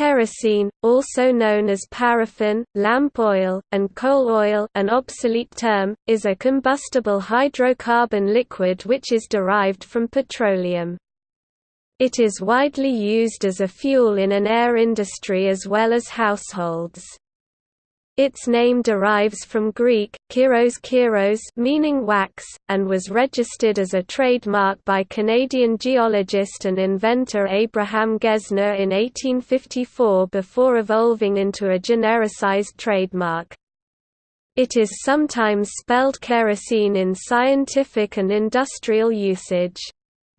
Kerosene, also known as paraffin, lamp oil, and coal oil an obsolete term, is a combustible hydrocarbon liquid which is derived from petroleum. It is widely used as a fuel in an air industry as well as households. Its name derives from Greek, keros keros meaning wax, and was registered as a trademark by Canadian geologist and inventor Abraham Gesner in 1854 before evolving into a genericized trademark. It is sometimes spelled kerosene in scientific and industrial usage.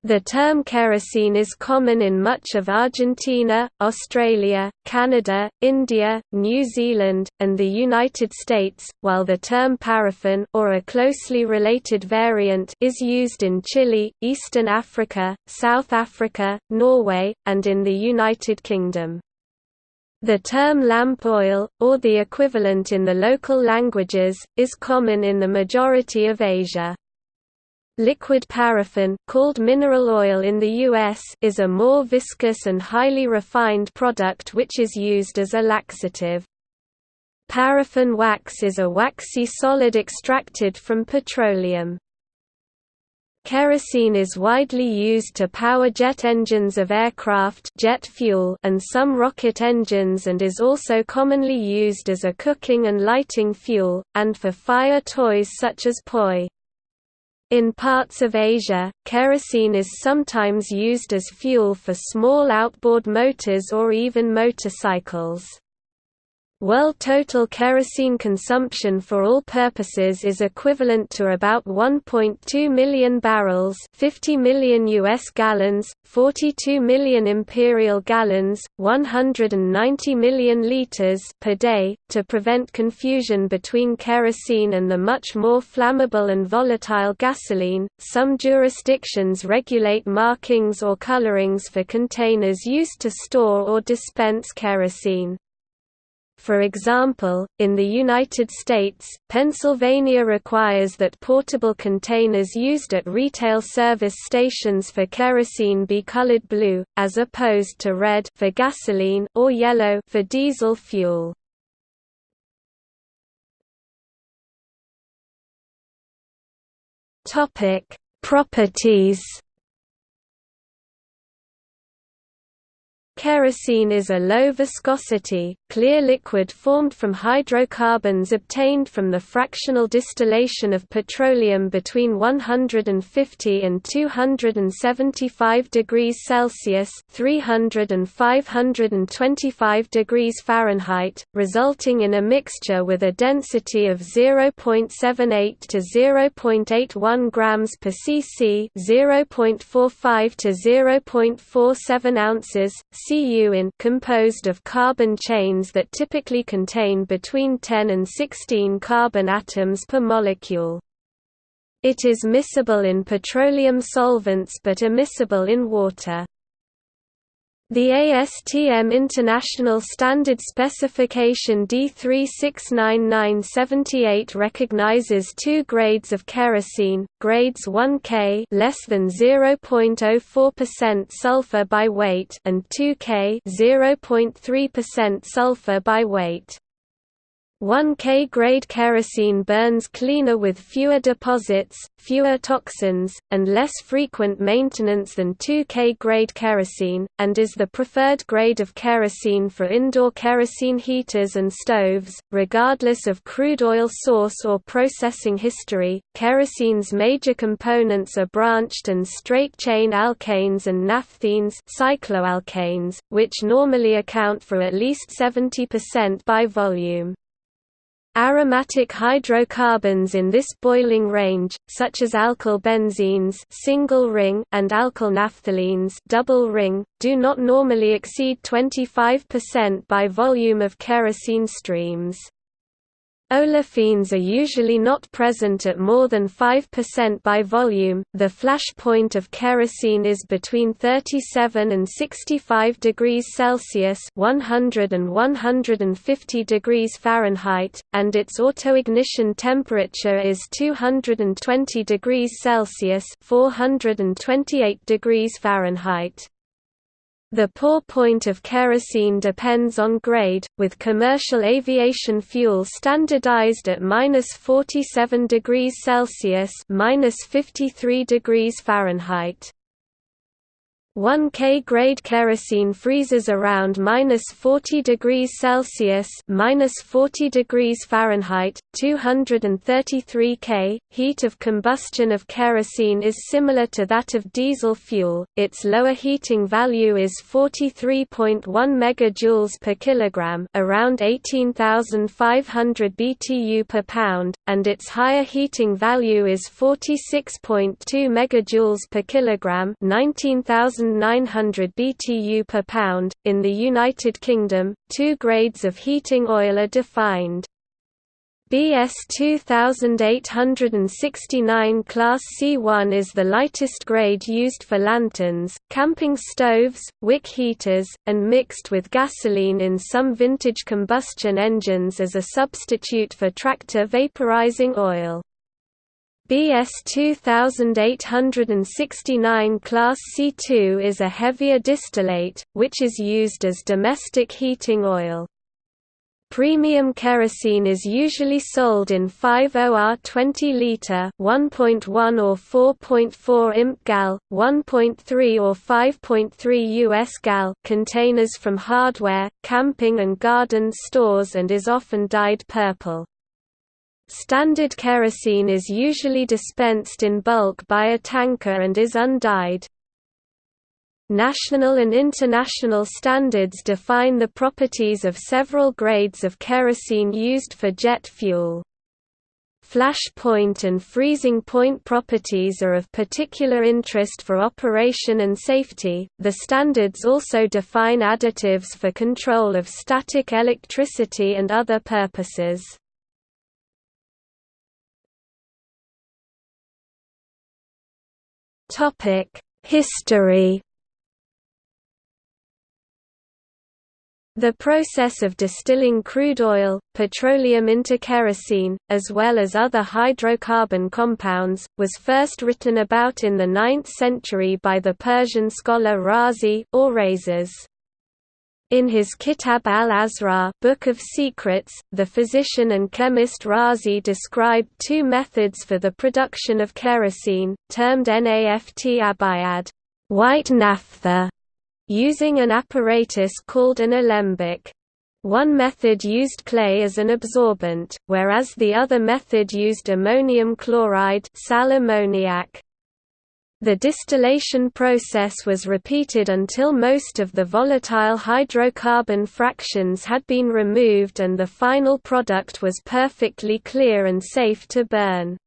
The term kerosene is common in much of Argentina, Australia, Canada, India, New Zealand, and the United States, while the term paraffin or a closely related variant is used in Chile, Eastern Africa, South Africa, Norway, and in the United Kingdom. The term lamp oil, or the equivalent in the local languages, is common in the majority of Asia. Liquid paraffin called mineral oil in the US is a more viscous and highly refined product which is used as a laxative. Paraffin wax is a waxy solid extracted from petroleum. Kerosene is widely used to power jet engines of aircraft jet fuel and some rocket engines and is also commonly used as a cooking and lighting fuel, and for fire toys such as poi. In parts of Asia, kerosene is sometimes used as fuel for small outboard motors or even motorcycles. World total kerosene consumption for all purposes is equivalent to about 1.2 million barrels 50 million US gallons, 42 million imperial gallons, 190 million liters per day. To prevent confusion between kerosene and the much more flammable and volatile gasoline, some jurisdictions regulate markings or colorings for containers used to store or dispense kerosene. For example, in the United States, Pennsylvania requires that portable containers used at retail service stations for kerosene be colored blue, as opposed to red for gasoline or yellow for diesel fuel. Properties Kerosene is a low-viscosity, clear liquid formed from hydrocarbons obtained from the fractional distillation of petroleum between 150 and 275 degrees Celsius 300 and 525 degrees Fahrenheit, resulting in a mixture with a density of 0.78 to 0.81 grams per cc 0.45 to 0.47 ounces Cu in composed of carbon chains that typically contain between 10 and 16 carbon atoms per molecule. It is miscible in petroleum solvents but immiscible in water. The ASTM International Standard Specification D369-978 recognizes two grades of kerosene, grades 1K less than 0.04% sulfur by weight and 2K 0.3% sulfur by weight. 1K grade kerosene burns cleaner with fewer deposits, fewer toxins, and less frequent maintenance than 2K grade kerosene, and is the preferred grade of kerosene for indoor kerosene heaters and stoves. Regardless of crude oil source or processing history, kerosene's major components are branched and straight chain alkanes and naphthenes, cycloalkanes, which normally account for at least 70% by volume. Aromatic hydrocarbons in this boiling range, such as alkyl benzenes single ring and alkyl naphthalenes double ring, do not normally exceed 25% by volume of kerosene streams. Olefins are usually not present at more than 5% by volume. The flash point of kerosene is between 37 and 65 degrees Celsius (100 and 150 degrees Fahrenheit), and its autoignition temperature is 220 degrees Celsius (428 degrees Fahrenheit). The pour point of kerosene depends on grade, with commercial aviation fuel standardized at -47 degrees Celsius (-53 degrees Fahrenheit). 1 K grade kerosene freezes around minus 40 degrees Celsius minus 40 degrees Fahrenheit, 233 K. Heat of combustion of kerosene is similar to that of diesel fuel. Its lower heating value is 43.1 megajoules per kilogram, around 18,500 BTU per pound, and its higher heating value is 46.2 megajoules per kilogram, 19,000 1,900 BTU per pound. In the United Kingdom, two grades of heating oil are defined. BS 2869 Class C1 is the lightest grade used for lanterns, camping stoves, wick heaters, and mixed with gasoline in some vintage combustion engines as a substitute for tractor vaporizing oil. BS 2869 Class C2 is a heavier distillate, which is used as domestic heating oil. Premium kerosene is usually sold in 5OR 20-litre 1.1 or 4.4 imp gal, 1.3 or 5.3 US gal containers from hardware, camping and garden stores and is often dyed purple. Standard kerosene is usually dispensed in bulk by a tanker and is undyed. National and international standards define the properties of several grades of kerosene used for jet fuel. Flash point and freezing point properties are of particular interest for operation and safety. The standards also define additives for control of static electricity and other purposes. Topic: History. The process of distilling crude oil, petroleum into kerosene, as well as other hydrocarbon compounds, was first written about in the 9th century by the Persian scholar Razi or Rhazes. In his Kitab al-Asrar Book of Secrets, the physician and chemist Razi described two methods for the production of kerosene, termed naft abayad white naphtha", using an apparatus called an alembic. One method used clay as an absorbent, whereas the other method used ammonium chloride sal ammoniac. The distillation process was repeated until most of the volatile hydrocarbon fractions had been removed and the final product was perfectly clear and safe to burn.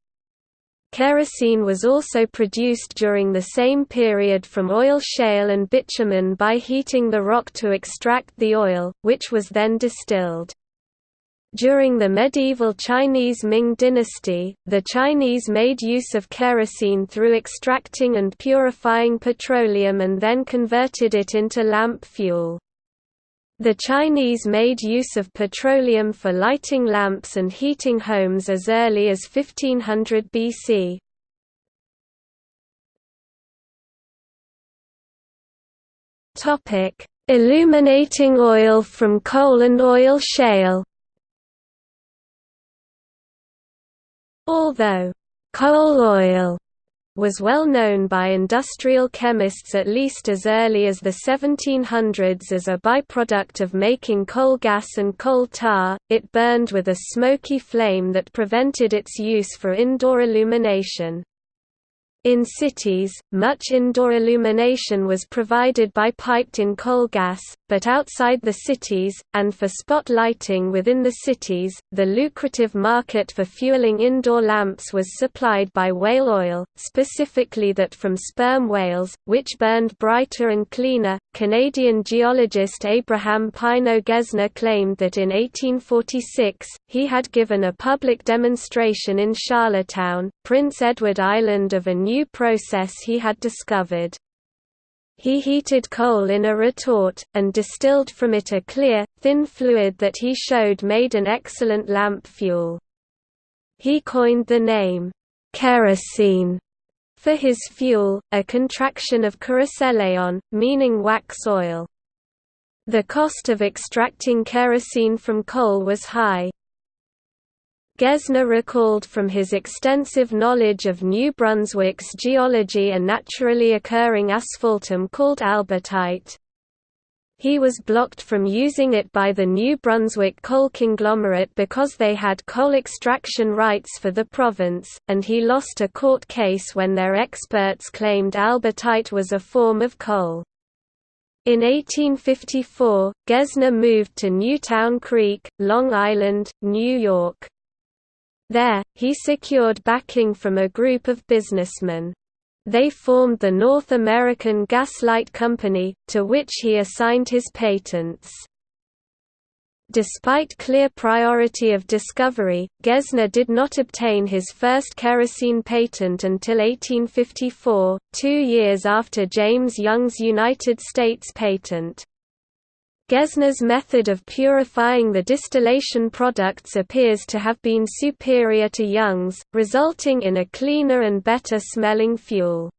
Kerosene was also produced during the same period from oil shale and bitumen by heating the rock to extract the oil, which was then distilled. During the medieval Chinese Ming dynasty, the Chinese made use of kerosene through extracting and purifying petroleum and then converted it into lamp fuel. The Chinese made use of petroleum for lighting lamps and heating homes as early as 1500 BC. Illuminating oil from coal and oil shale Although coal oil was well known by industrial chemists at least as early as the 1700s as a byproduct of making coal gas and coal tar, it burned with a smoky flame that prevented its use for indoor illumination. In cities, much indoor illumination was provided by piped-in coal gas, but outside the cities, and for spot lighting within the cities, the lucrative market for fueling indoor lamps was supplied by whale oil, specifically that from sperm whales, which burned brighter and cleaner. Canadian geologist Abraham Pineo Gesner claimed that in 1846, he had given a public demonstration in Charlottetown, Prince Edward Island of a new process he had discovered. He heated coal in a retort, and distilled from it a clear, thin fluid that he showed made an excellent lamp fuel. He coined the name, kerosene, For his fuel, a contraction of keroselaion, meaning wax oil. The cost of extracting kerosene from coal was high. Gesner recalled from his extensive knowledge of New Brunswick's geology a naturally occurring asphaltum called albertite. He was blocked from using it by the New Brunswick coal conglomerate because they had coal extraction rights for the province, and he lost a court case when their experts claimed albertite was a form of coal. In 1854, Gesner moved to Newtown Creek, Long Island, New York. There, he secured backing from a group of businessmen. They formed the North American Gas-Light Company, to which he assigned his patents. Despite clear priority of discovery, Gesner did not obtain his first kerosene patent until 1854, two years after James Young's United States patent. Gesner's method of purifying the distillation products appears to have been superior to Young's, resulting in a cleaner and better smelling fuel.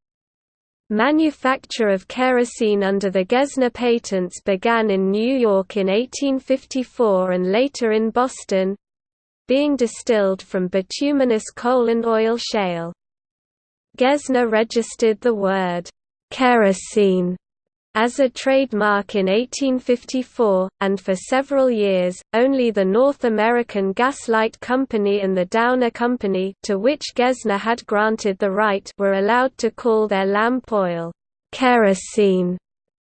Manufacture of kerosene under the Gesner patents began in New York in 1854 and later in Boston—being distilled from bituminous coal and oil shale. Gesner registered the word, kerosene as a trademark in 1854, and for several years, only the North American Gas-Light Company and the Downer Company to which Gesner had granted the right were allowed to call their lamp oil, kerosene.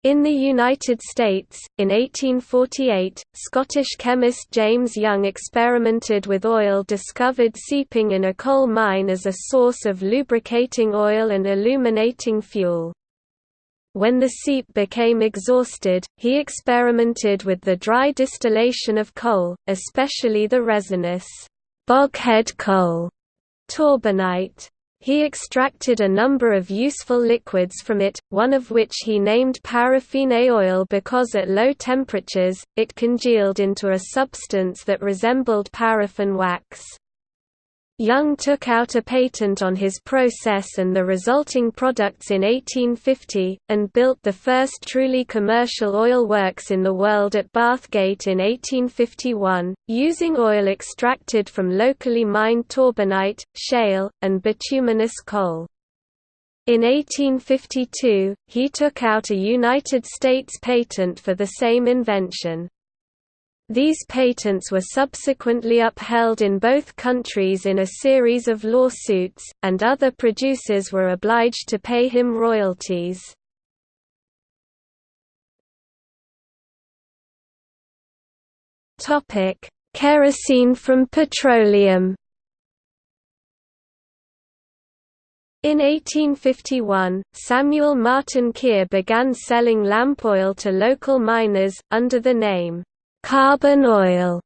In the United States, in 1848, Scottish chemist James Young experimented with oil discovered seeping in a coal mine as a source of lubricating oil and illuminating fuel. When the seep became exhausted, he experimented with the dry distillation of coal, especially the resinous boghead coal torbanite. He extracted a number of useful liquids from it, one of which he named paraffine oil because at low temperatures, it congealed into a substance that resembled paraffin wax. Young took out a patent on his process and the resulting products in 1850, and built the first truly commercial oil works in the world at Bathgate in 1851, using oil extracted from locally mined torbanite, shale, and bituminous coal. In 1852, he took out a United States patent for the same invention. These patents were subsequently upheld in both countries in a series of lawsuits, and other producers were obliged to pay him royalties. Kerosene from petroleum In 1851, Samuel Martin Kier began selling lamp oil to local miners, under the name, carbon oil.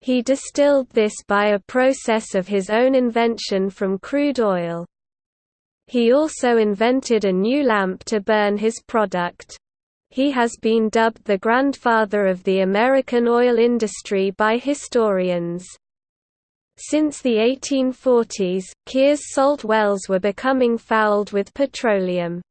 He distilled this by a process of his own invention from crude oil. He also invented a new lamp to burn his product. He has been dubbed the grandfather of the American oil industry by historians. Since the 1840s, Kier's salt wells were becoming fouled with petroleum.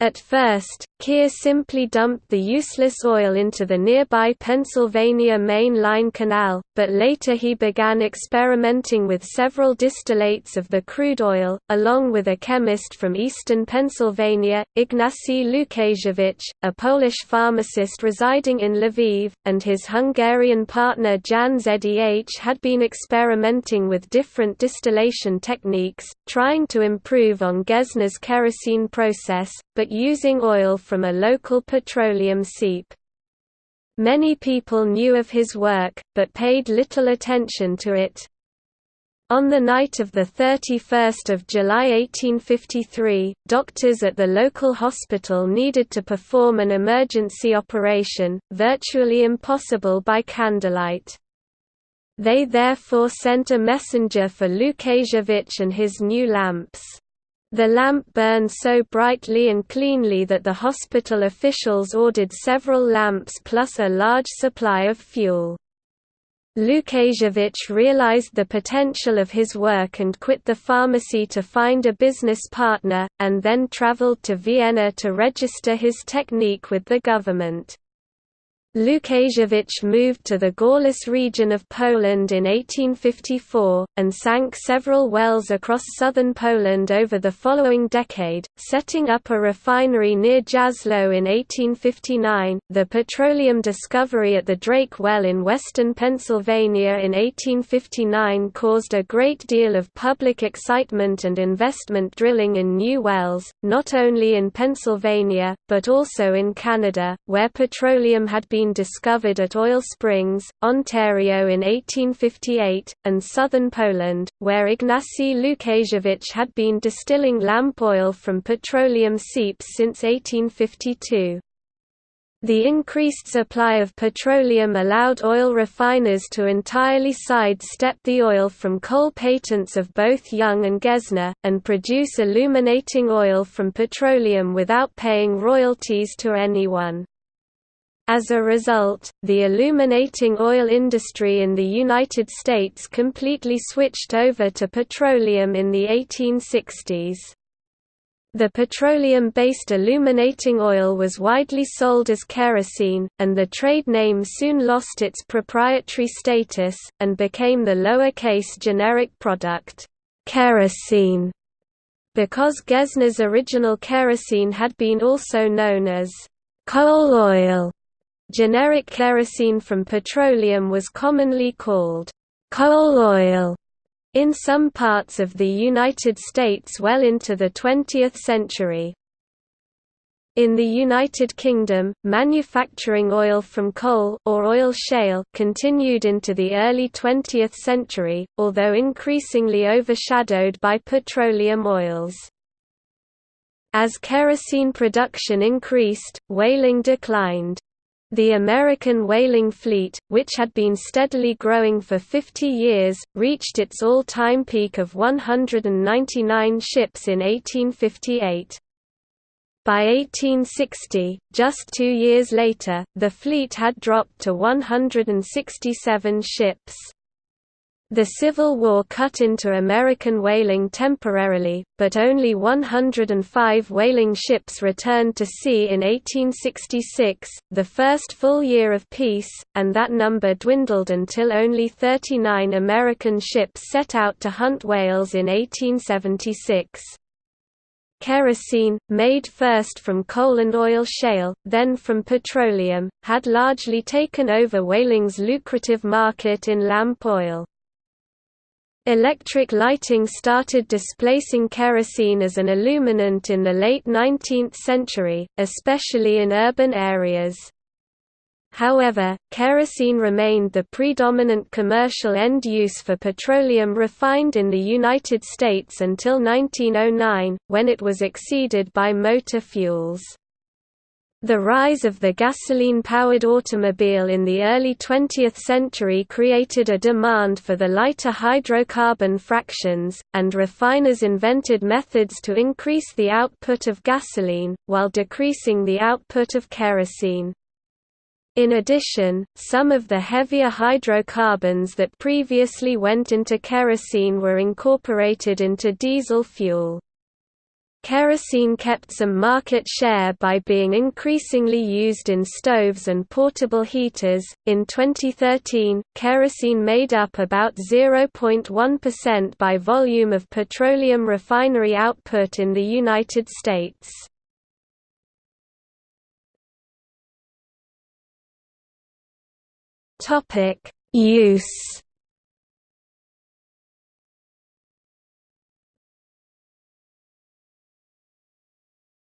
At first, Kier simply dumped the useless oil into the nearby Pennsylvania Main Line Canal, but later he began experimenting with several distillates of the crude oil, along with a chemist from eastern Pennsylvania, Ignacy Łukasiewicz, a Polish pharmacist residing in Lviv, and his Hungarian partner Jan Zeh had been experimenting with different distillation techniques, trying to improve on Gesner's kerosene process, but using oil from a local petroleum seep. Many people knew of his work, but paid little attention to it. On the night of 31 July 1853, doctors at the local hospital needed to perform an emergency operation, virtually impossible by candlelight. They therefore sent a messenger for Łukasiewicz and his new lamps. The lamp burned so brightly and cleanly that the hospital officials ordered several lamps plus a large supply of fuel. Lukasiewicz realized the potential of his work and quit the pharmacy to find a business partner, and then traveled to Vienna to register his technique with the government. Lukasiewicz moved to the Gorlice region of Poland in 1854, and sank several wells across southern Poland over the following decade, setting up a refinery near Jaslo in 1859. The petroleum discovery at the Drake Well in western Pennsylvania in 1859 caused a great deal of public excitement and investment drilling in new wells, not only in Pennsylvania, but also in Canada, where petroleum had been been discovered at Oil Springs, Ontario in 1858, and southern Poland, where Ignacy Lukasiewicz had been distilling lamp oil from petroleum seeps since 1852. The increased supply of petroleum allowed oil refiners to entirely sidestep the oil from coal patents of both Young and Gesner, and produce illuminating oil from petroleum without paying royalties to anyone. As a result, the illuminating oil industry in the United States completely switched over to petroleum in the 1860s. The petroleum-based illuminating oil was widely sold as kerosene, and the trade name soon lost its proprietary status, and became the lower-case generic product, kerosene, because Gesner's original kerosene had been also known as coal oil. Generic kerosene from petroleum was commonly called coal oil in some parts of the United States well into the 20th century. In the United Kingdom, manufacturing oil from coal or oil shale continued into the early 20th century, although increasingly overshadowed by petroleum oils. As kerosene production increased, whaling declined. The American whaling fleet, which had been steadily growing for 50 years, reached its all-time peak of 199 ships in 1858. By 1860, just two years later, the fleet had dropped to 167 ships. The Civil War cut into American whaling temporarily, but only 105 whaling ships returned to sea in 1866, the first full year of peace, and that number dwindled until only 39 American ships set out to hunt whales in 1876. Kerosene, made first from coal and oil shale, then from petroleum, had largely taken over whaling's lucrative market in lamp oil. Electric lighting started displacing kerosene as an illuminant in the late 19th century, especially in urban areas. However, kerosene remained the predominant commercial end use for petroleum refined in the United States until 1909, when it was exceeded by motor fuels. The rise of the gasoline-powered automobile in the early 20th century created a demand for the lighter hydrocarbon fractions, and refiners invented methods to increase the output of gasoline, while decreasing the output of kerosene. In addition, some of the heavier hydrocarbons that previously went into kerosene were incorporated into diesel fuel. Kerosene kept some market share by being increasingly used in stoves and portable heaters. In 2013, kerosene made up about 0.1% by volume of petroleum refinery output in the United States. Topic: Use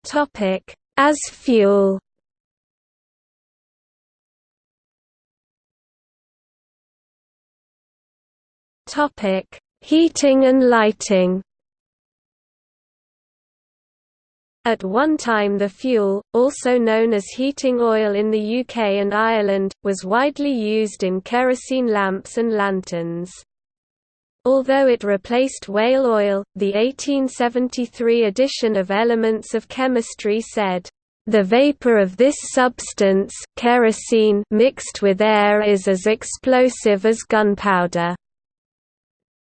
Topic: As fuel. Topic: Heating and lighting. At one time the fuel, also known as heating oil in the UK and Ireland, was widely used in kerosene lamps and lanterns. Although it replaced whale oil, the 1873 edition of Elements of Chemistry said, The vapor of this substance kerosene mixed with air is as explosive as gunpowder.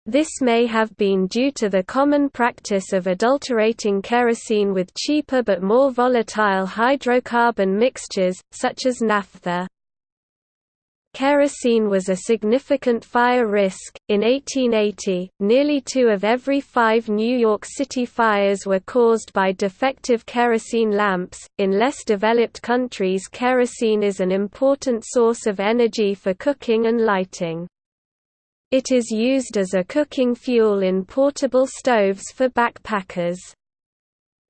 This may have been due to the common practice of adulterating kerosene with cheaper but more volatile hydrocarbon mixtures, such as naphtha. Kerosene was a significant fire risk. In 1880, nearly two of every five New York City fires were caused by defective kerosene lamps. In less developed countries, kerosene is an important source of energy for cooking and lighting. It is used as a cooking fuel in portable stoves for backpackers.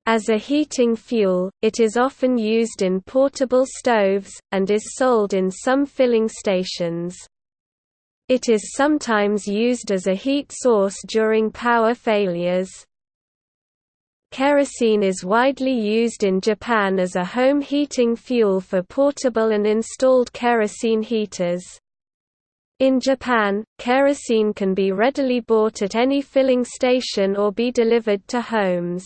As a heating fuel, it is often used in portable stoves, and is sold in some filling stations. It is sometimes used as a heat source during power failures. Kerosene is widely used in Japan as a home heating fuel for portable and installed kerosene heaters. In Japan, kerosene can be readily bought at any filling station or be delivered to homes.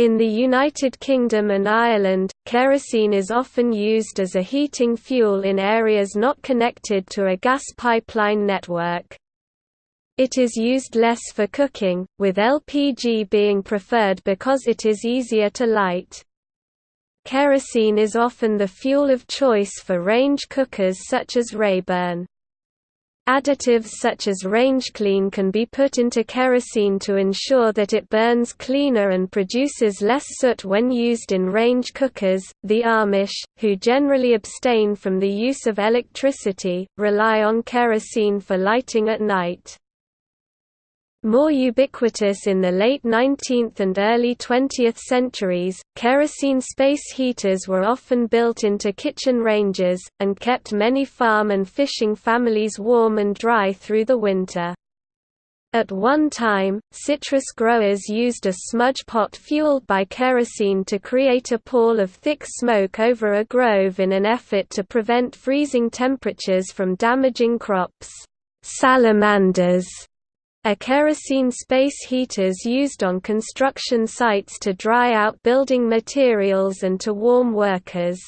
In the United Kingdom and Ireland, kerosene is often used as a heating fuel in areas not connected to a gas pipeline network. It is used less for cooking, with LPG being preferred because it is easier to light. Kerosene is often the fuel of choice for range cookers such as Rayburn. Additives such as RangeClean can be put into kerosene to ensure that it burns cleaner and produces less soot when used in range cookers. The Amish, who generally abstain from the use of electricity, rely on kerosene for lighting at night. More ubiquitous in the late 19th and early 20th centuries, kerosene space heaters were often built into kitchen ranges, and kept many farm and fishing families warm and dry through the winter. At one time, citrus growers used a smudge pot fueled by kerosene to create a pall of thick smoke over a grove in an effort to prevent freezing temperatures from damaging crops. Salamanders a kerosene space heaters used on construction sites to dry out building materials and to warm workers.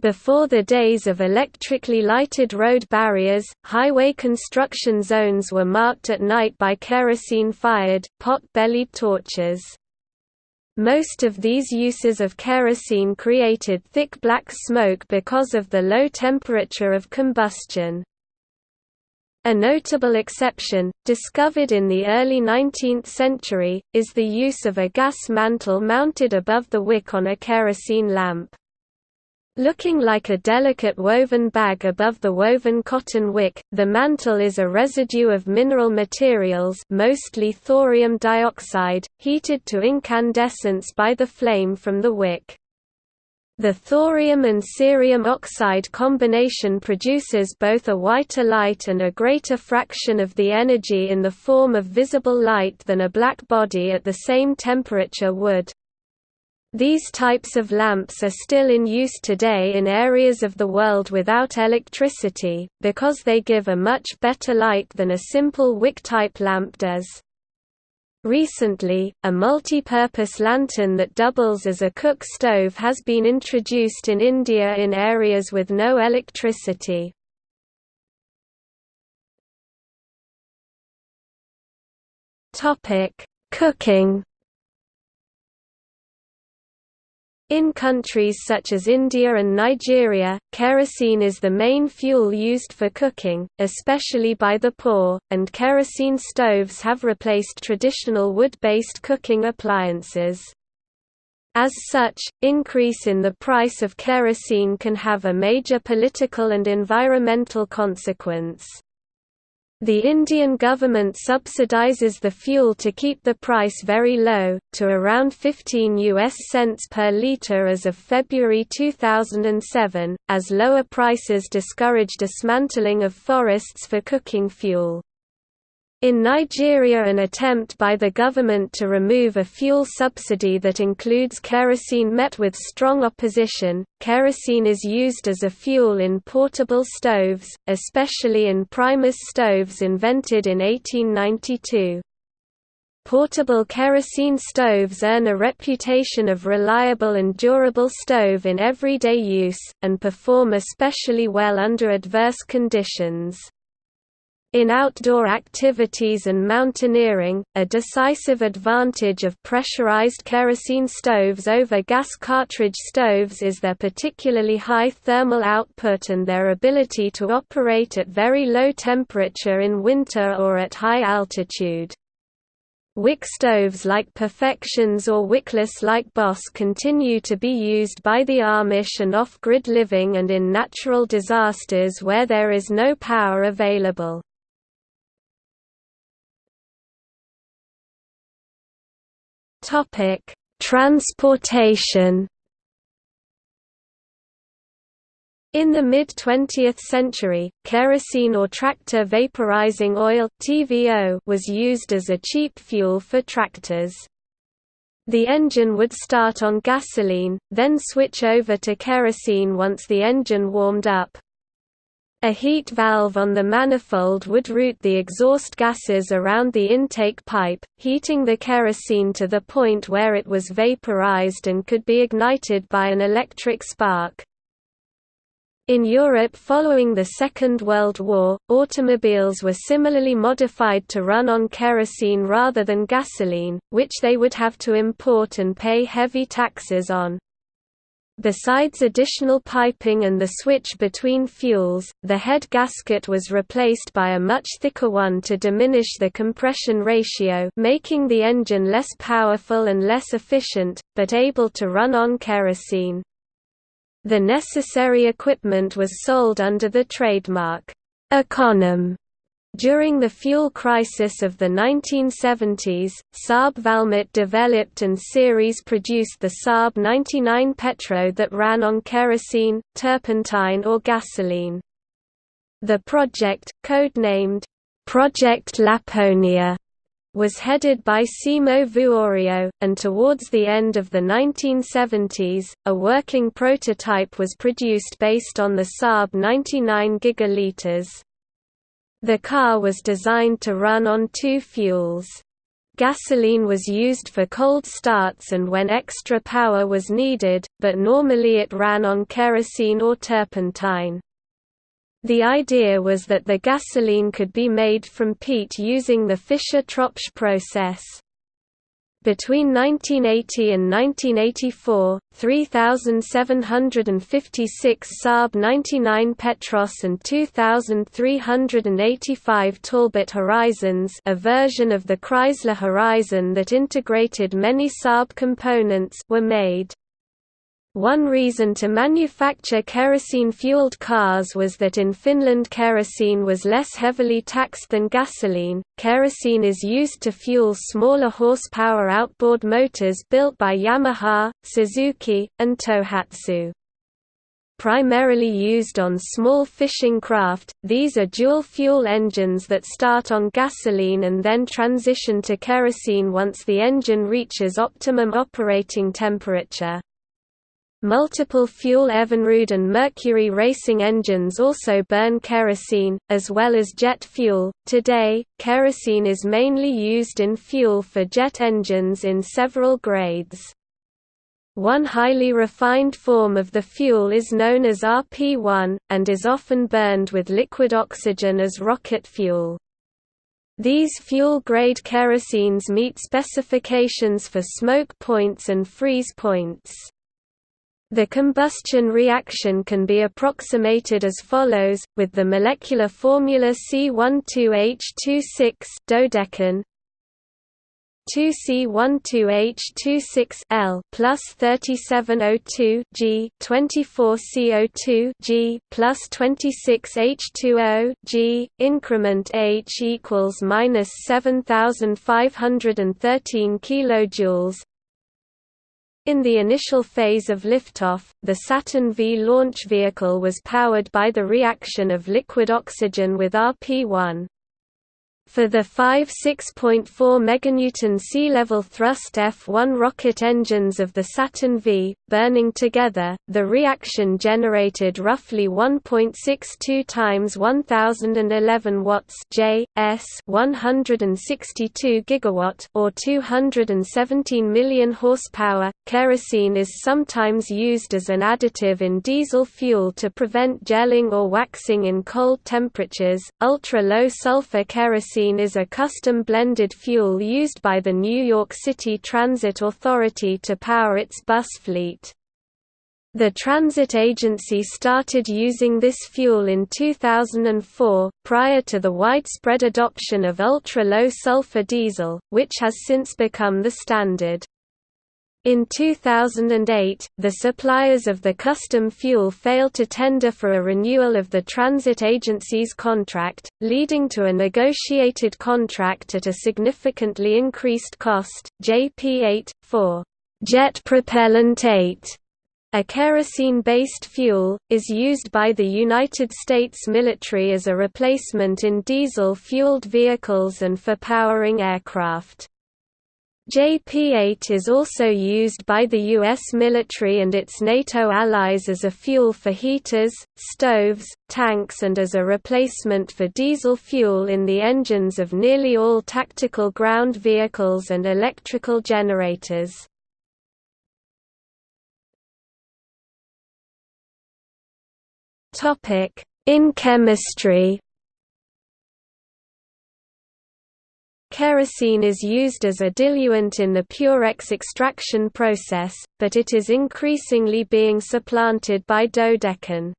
Before the days of electrically lighted road barriers, highway construction zones were marked at night by kerosene-fired, pot-bellied torches. Most of these uses of kerosene created thick black smoke because of the low temperature of combustion. A notable exception, discovered in the early 19th century, is the use of a gas mantle mounted above the wick on a kerosene lamp. Looking like a delicate woven bag above the woven cotton wick, the mantle is a residue of mineral materials mostly thorium dioxide, heated to incandescence by the flame from the wick. The thorium and cerium oxide combination produces both a whiter light and a greater fraction of the energy in the form of visible light than a black body at the same temperature would. These types of lamps are still in use today in areas of the world without electricity, because they give a much better light than a simple wick-type lamp does. Recently, a multi-purpose lantern that doubles as a cook stove has been introduced in India in areas with no electricity. Cooking In countries such as India and Nigeria, kerosene is the main fuel used for cooking, especially by the poor, and kerosene stoves have replaced traditional wood-based cooking appliances. As such, increase in the price of kerosene can have a major political and environmental consequence. The Indian government subsidizes the fuel to keep the price very low, to around 15 US cents per litre as of February 2007, as lower prices discourage dismantling of forests for cooking fuel. In Nigeria an attempt by the government to remove a fuel subsidy that includes kerosene met with strong opposition. Kerosene is used as a fuel in portable stoves, especially in Primus stoves invented in 1892. Portable kerosene stoves earn a reputation of reliable and durable stove in everyday use, and perform especially well under adverse conditions. In outdoor activities and mountaineering, a decisive advantage of pressurized kerosene stoves over gas cartridge stoves is their particularly high thermal output and their ability to operate at very low temperature in winter or at high altitude. Wick stoves like Perfections or wickless like Boss continue to be used by the Amish and off-grid living and in natural disasters where there is no power available. Topic: Transportation. In the mid-20th century, kerosene or tractor vaporizing oil (TVO) was used as a cheap fuel for tractors. The engine would start on gasoline, then switch over to kerosene once the engine warmed up. A heat valve on the manifold would route the exhaust gases around the intake pipe, heating the kerosene to the point where it was vaporized and could be ignited by an electric spark. In Europe following the Second World War, automobiles were similarly modified to run on kerosene rather than gasoline, which they would have to import and pay heavy taxes on. Besides additional piping and the switch between fuels, the head gasket was replaced by a much thicker one to diminish the compression ratio making the engine less powerful and less efficient, but able to run on kerosene. The necessary equipment was sold under the trademark, Econom during the fuel crisis of the 1970s, Saab Valmet developed and series produced the Saab 99 Petro that ran on kerosene, turpentine or gasoline. The project, codenamed, Project Laponia, was headed by Simo Vuorio, and towards the end of the 1970s, a working prototype was produced based on the Saab 99 gigaliters. The car was designed to run on two fuels. Gasoline was used for cold starts and when extra power was needed, but normally it ran on kerosene or turpentine. The idea was that the gasoline could be made from peat using the Fischer-Tropsch process. Between 1980 and 1984, 3,756 Saab 99 Petros and 2,385 Talbot Horizons a version of the Chrysler Horizon that integrated many Saab components were made. One reason to manufacture kerosene-fueled cars was that in Finland kerosene was less heavily taxed than gasoline. Kerosene is used to fuel smaller horsepower outboard motors built by Yamaha, Suzuki, and Tohatsu. Primarily used on small fishing craft, these are dual-fuel engines that start on gasoline and then transition to kerosene once the engine reaches optimum operating temperature. Multiple fuel Evinrude and Mercury racing engines also burn kerosene, as well as jet fuel. Today, kerosene is mainly used in fuel for jet engines in several grades. One highly refined form of the fuel is known as RP1, and is often burned with liquid oxygen as rocket fuel. These fuel-grade kerosenes meet specifications for smoke points and freeze points. The combustion reaction can be approximated as follows, with the molecular formula C12H26 dodecane 2C12H26 L plus 37O2 G 24CO2 G plus 26H2O G increment H equals minus 7513 kilojoules in the initial phase of liftoff, the Saturn V launch vehicle was powered by the reaction of liquid oxygen with RP-1. For the five 6.4 meganewton sea-level thrust F-1 rocket engines of the Saturn V, burning together, the reaction generated roughly 1.62 times 1011 watts J, S 162 gigawatt or 217 million horsepower. Kerosene is sometimes used as an additive in diesel fuel to prevent gelling or waxing in cold temperatures. Ultra-low sulfur kerosene kerosene is a custom blended fuel used by the New York City Transit Authority to power its bus fleet. The transit agency started using this fuel in 2004, prior to the widespread adoption of ultra-low sulfur diesel, which has since become the standard. In 2008, the suppliers of the custom fuel failed to tender for a renewal of the transit agency's contract, leading to a negotiated contract at a significantly increased cost, JP8, for jet propellant 8. A kerosene-based fuel, is used by the United States military as a replacement in diesel-fueled vehicles and for powering aircraft. JP-8 is also used by the U.S. military and its NATO allies as a fuel for heaters, stoves, tanks and as a replacement for diesel fuel in the engines of nearly all tactical ground vehicles and electrical generators. In chemistry Kerosene is used as a diluent in the Purex extraction process, but it is increasingly being supplanted by dodecane.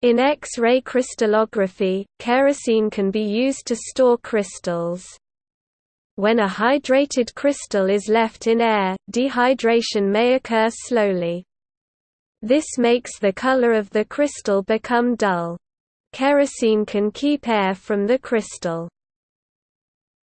In X-ray crystallography, kerosene can be used to store crystals. When a hydrated crystal is left in air, dehydration may occur slowly. This makes the color of the crystal become dull. Kerosene can keep air from the crystal.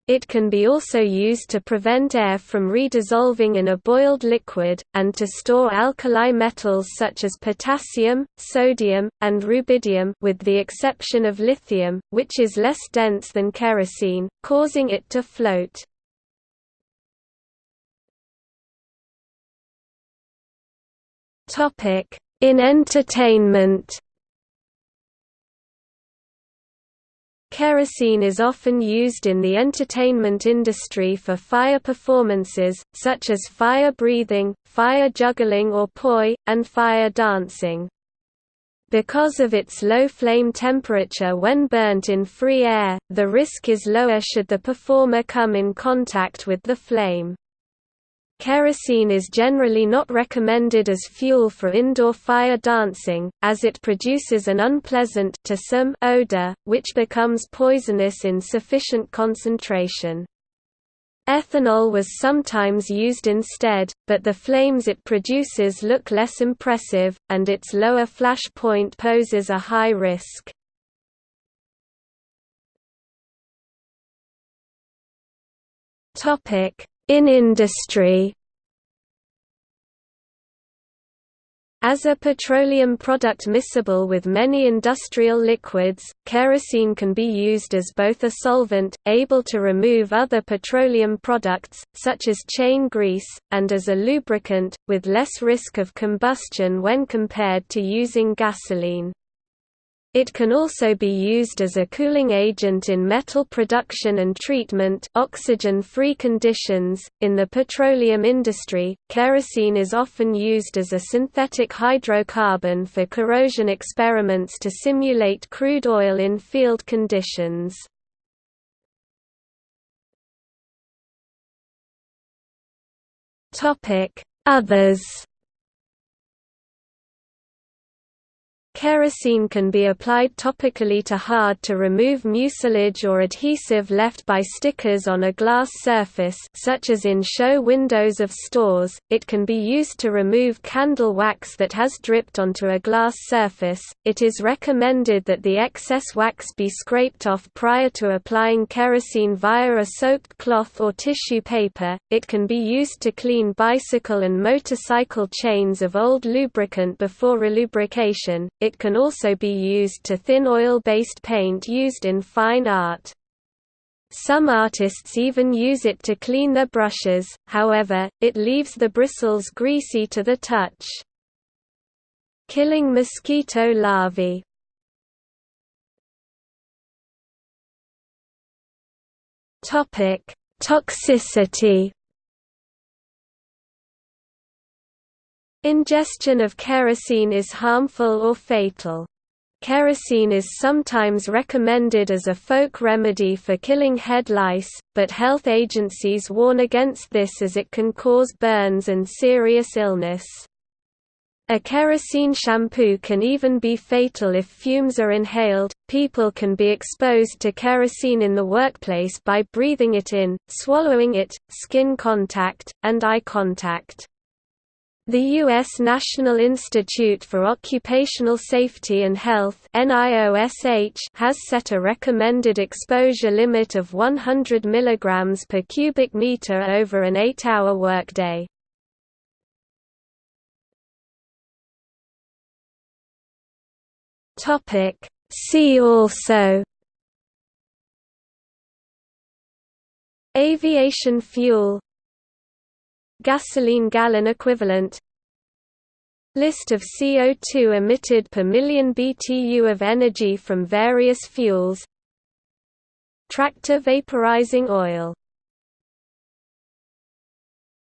It can be also used to prevent air from redissolving in a boiled liquid, and to store alkali metals such as potassium, sodium, and rubidium with the exception of lithium, which is less dense than kerosene, causing it to float. In entertainment Kerosene is often used in the entertainment industry for fire performances, such as fire breathing, fire juggling or poi, and fire dancing. Because of its low flame temperature when burnt in free air, the risk is lower should the performer come in contact with the flame. Kerosene is generally not recommended as fuel for indoor fire dancing, as it produces an unpleasant to some odor, which becomes poisonous in sufficient concentration. Ethanol was sometimes used instead, but the flames it produces look less impressive, and its lower flash point poses a high risk. Topic: in industry As a petroleum product miscible with many industrial liquids, kerosene can be used as both a solvent, able to remove other petroleum products, such as chain grease, and as a lubricant, with less risk of combustion when compared to using gasoline. It can also be used as a cooling agent in metal production and treatment oxygen-free conditions. In the petroleum industry, kerosene is often used as a synthetic hydrocarbon for corrosion experiments to simulate crude oil in field conditions. Topic: Others Kerosene can be applied topically to hard to remove mucilage or adhesive left by stickers on a glass surface such as in show windows of stores. It can be used to remove candle wax that has dripped onto a glass surface. It is recommended that the excess wax be scraped off prior to applying kerosene via a soaked cloth or tissue paper. It can be used to clean bicycle and motorcycle chains of old lubricant before relubrication. It can also be used to thin oil-based paint used in fine art. Some artists even use it to clean their brushes, however, it leaves the bristles greasy to the touch. Killing mosquito larvae Toxicity Ingestion of kerosene is harmful or fatal. Kerosene is sometimes recommended as a folk remedy for killing head lice, but health agencies warn against this as it can cause burns and serious illness. A kerosene shampoo can even be fatal if fumes are inhaled. People can be exposed to kerosene in the workplace by breathing it in, swallowing it, skin contact, and eye contact. The U.S. National Institute for Occupational Safety and Health has set a recommended exposure limit of 100 mg per cubic meter over an 8-hour workday. See also Aviation fuel Gasoline gallon equivalent. List of CO2 emitted per million BTU of energy from various fuels. Tractor vaporizing oil